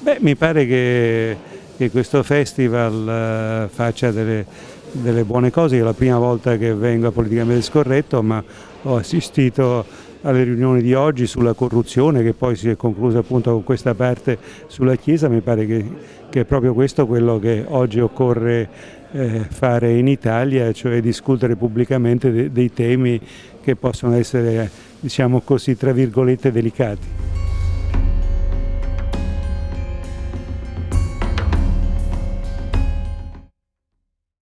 Beh, mi pare che, che questo festival uh, faccia delle, delle, buone cose, è la prima volta che vengo a Politicamente Scorretto, ma ho assistito alle riunioni di oggi sulla corruzione che poi si è conclusa appunto con questa parte sulla Chiesa, mi pare che, che è proprio questo quello che oggi occorre eh, fare in Italia, cioè discutere pubblicamente de dei temi che possono essere, diciamo così, tra virgolette delicati.